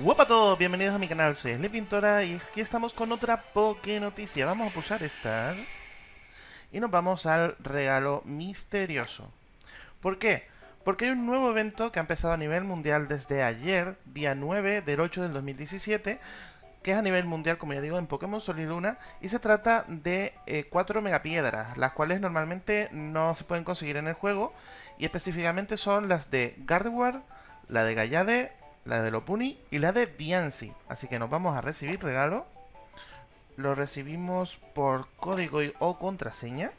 Hola a todos, bienvenidos a mi canal, soy Pintora y aquí estamos con otra Poké Noticia. Vamos a pulsar esta y nos vamos al regalo misterioso. ¿Por qué? Porque hay un nuevo evento que ha empezado a nivel mundial desde ayer, día 9 del 8 del 2017, que es a nivel mundial, como ya digo, en Pokémon Sol y Luna, y se trata de eh, cuatro megapiedras, las cuales normalmente no se pueden conseguir en el juego, y específicamente son las de Gardevoir, la de Gallade, la de Lopuni y la de Diancie. Así que nos vamos a recibir regalo. Lo recibimos por código o contraseña.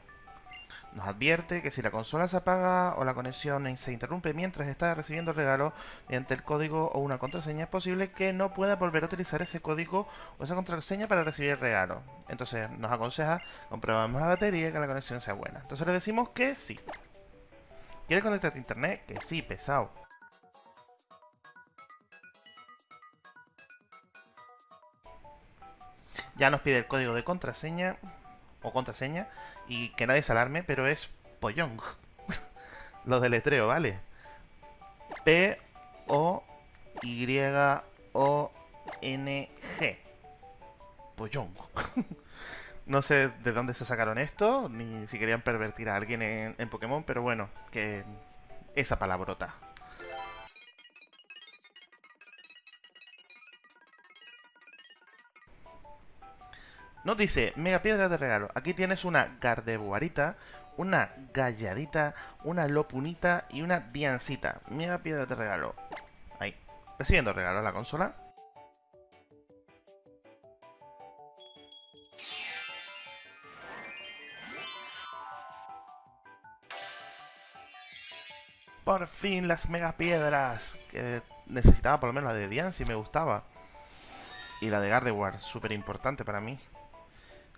Nos advierte que si la consola se apaga o la conexión se interrumpe mientras está recibiendo regalo mediante el código o una contraseña, es posible que no pueda volver a utilizar ese código o esa contraseña para recibir regalo. Entonces nos aconseja comprobamos la batería y que la conexión sea buena. Entonces le decimos que sí. ¿Quieres conectarte a internet? Que sí, pesado. Ya nos pide el código de contraseña o contraseña y que nadie se alarme, pero es Poyong. Lo deletreo, ¿vale? P O Y O N G. Poyong. no sé de dónde se sacaron esto, ni si querían pervertir a alguien en, en Pokémon, pero bueno, que esa palabrota. Nos dice, mega piedra de regalo. Aquí tienes una Gardevoirita, una Galladita, una Lopunita y una Diancita. Mega piedra de regalo. Ahí. Recibiendo regalo a la consola. Por fin las mega piedras. Que necesitaba por lo menos la de Dian me gustaba. Y la de Gardevoir, súper importante para mí.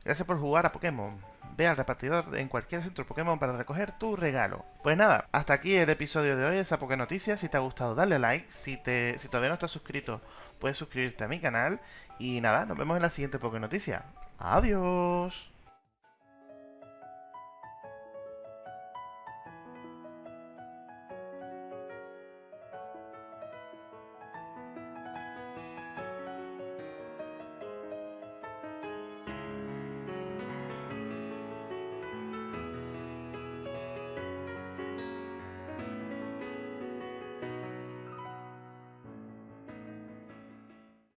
Gracias por jugar a Pokémon. Ve al repartidor en cualquier centro Pokémon para recoger tu regalo. Pues nada, hasta aquí el episodio de hoy de esa Poké Noticias. Si te ha gustado, dale like. Si, te, si todavía no estás suscrito, puedes suscribirte a mi canal. Y nada, nos vemos en la siguiente Poké Noticia. Adiós.